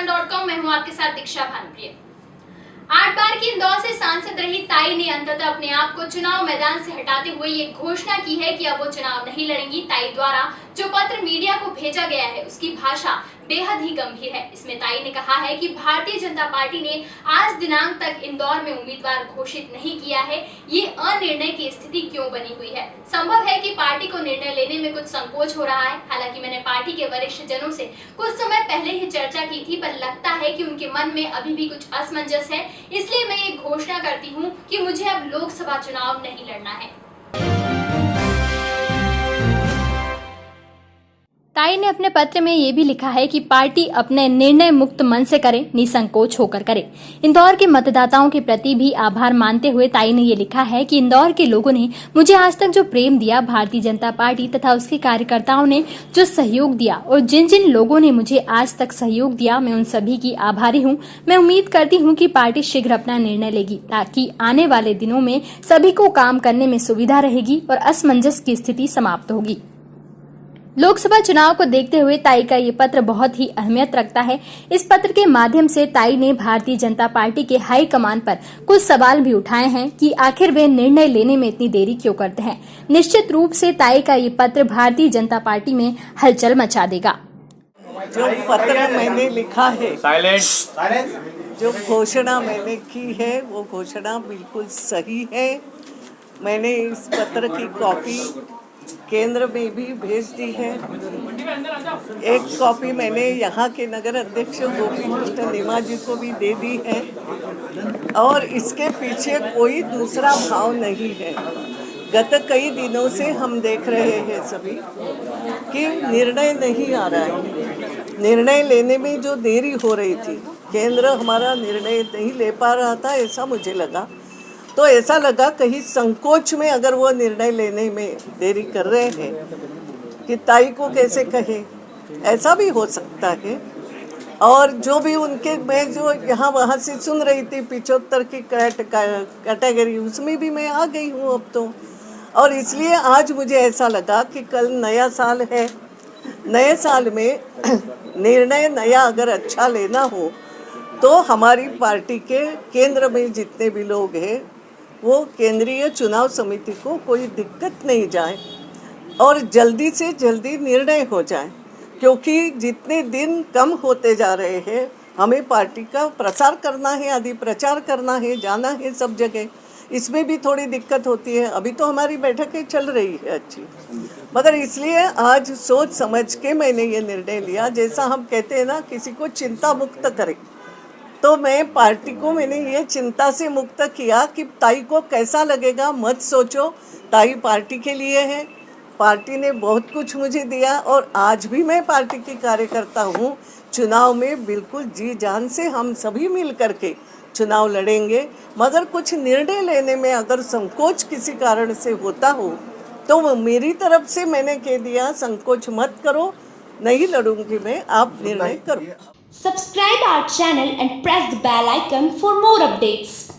हूँ आपके साथ दीक्षा भानुप्रिय। आठ बार की इंदौर से सांसद रही ताई ने अंततः अपने आप को चुनाव मैदान से हटाते हुए ये घोषणा की है कि अब वो चुनाव नहीं लड़ेंगी। ताई द्वारा जो पत्र मीडिया को भेजा गया है, उसकी भाषा बेहद ही गंभीर है। इसमें ताई ने कहा है कि भारतीय जनता पार्टी ने आज दिनांक तक इंदौर में उम्मीदवार घोषित नहीं किया है। ये अनिर्णय की स्थिति क्यों बनी हुई है? संभव है कि पार्टी को निर्णय लेने में कुछ संकोच हो रहा है। हालाँकि मैंने पार्टी के वरिष्ठ जनों से कुछ समय पहले ही चर्चा की थी, पर लगता है कि उनके मन में अभी भी कुछ असमंजस है। इसलिए मैं ये घोषणा करती हूँ कि मुझे अब लोकसभा चुनाव नहीं लड़ना है। ताई ने अपने पत्र में ये भी लिखा है कि पार्टी अपने निर्णय मुक्त मन से करे, निसंकोच होकर करे। इंदौर के मतदाताओं के प्रति भी आभार मानते हुए ताई ने ये लिखा है कि इंदौर के लोगों ने मुझे आज तक जो प्रेम दिया, भारतीय जनता पार्टी तथा उसके कार्यकर्ताओं ने जो सहयोग दिया और जिन जिन लोगों ने मुझे आज तक सहयोग दिया, मैं उन सभी की आभारी हूँ। मैं उम्मीद करती हूँ की पार्टी शीघ्र अपना निर्णय लेगी, ताकि आने वाले दिनों में सभी को काम करने में सुविधा रहेगी और असमंजस की स्थिति समाप्त होगी। लोकसभा चुनाव को देखते हुए ताई का ये पत्र बहुत ही अहमियत रखता है। इस पत्र के माध्यम से ताई ने भारतीय जनता पार्टी के हाई कमान पर कुछ सवाल भी उठाए हैं कि आखिर वे निर्णय लेने में इतनी देरी क्यों करते हैं? निश्चित रूप से ताई का ये पत्र भारतीय जनता पार्टी में हलचल मचा देगा। जो पत्र मैंने लिखा है साइलेंट जो घोषणा मैंने की है वो घोषणा बिल्कुल सही है। मैंने इस पत्र की कॉपी केंद्र में भी भेज दी है। एक कॉपी मैंने यहाँ के नगर अध्यक्ष गोपी कृष्ण नेमा जी को भी दे दी है। और इसके पीछे कोई दूसरा भाव नहीं है। गत कई दिनों से हम देख रहे हैं सभी कि निर्णय नहीं आ रहा है। निर्णय लेने में जो देरी हो रही थी, केंद्र हमारा निर्णय नहीं ले पा रहा था, ऐसा मुझे लगा। तो ऐसा लगा कहीं संकोच में अगर वो निर्णय लेने में देरी कर रहे हैं, कि ताई को कैसे कहे? ऐसा भी हो सकता है। और जो भी उनके, मैं जो यहाँ वहाँ से सुन रही थी पिछहत्तर की कैटेगरी, उसमें भी मैं आ गई हूँ अब तो। और इसलिए आज मुझे ऐसा लगा कि कल नया साल है। नए साल में निर्णय नया अगर अच्छा लेना हो तो हमारी पार्टी के केंद्र में जितने भी लोग हैं वो केंद्रीय चुनाव समिति को कोई दिक्कत नहीं जाए और जल्दी से जल्दी निर्णय हो जाए, क्योंकि जितने दिन कम होते जा रहे हैं, हमें पार्टी का प्रसार करना है, आदि प्रचार करना है, जाना है सब जगह। इसमें भी थोड़ी दिक्कत होती है। अभी तो हमारी बैठकें चल रही है अच्छी। मगर इसलिए आज सोच समझ के मैंने ये निर्णय लिया, जैसा हम कहते हैं ना, किसी को चिंता मुक्त करें। तो मैं पार्टी को मैंने ये चिंता से मुक्त किया कि ताई को कैसा लगेगा मत सोचो ताई पार्टी के लिए है। पार्टी ने बहुत कुछ मुझे दिया और आज भी मैं पार्टी की कार्यकर्ता हूँ। चुनाव में बिल्कुल जी जान से हम सभी मिल करके चुनाव लड़ेंगे। मगर कुछ निर्णय लेने में अगर संकोच किसी कारण से होता हो तो मेरी तरफ़ से मैंने कह दिया संकोच मत करो नहीं लड़ूँगी मैं आप निर्णय करो। Subscribe our channel and press the bell icon for more updates.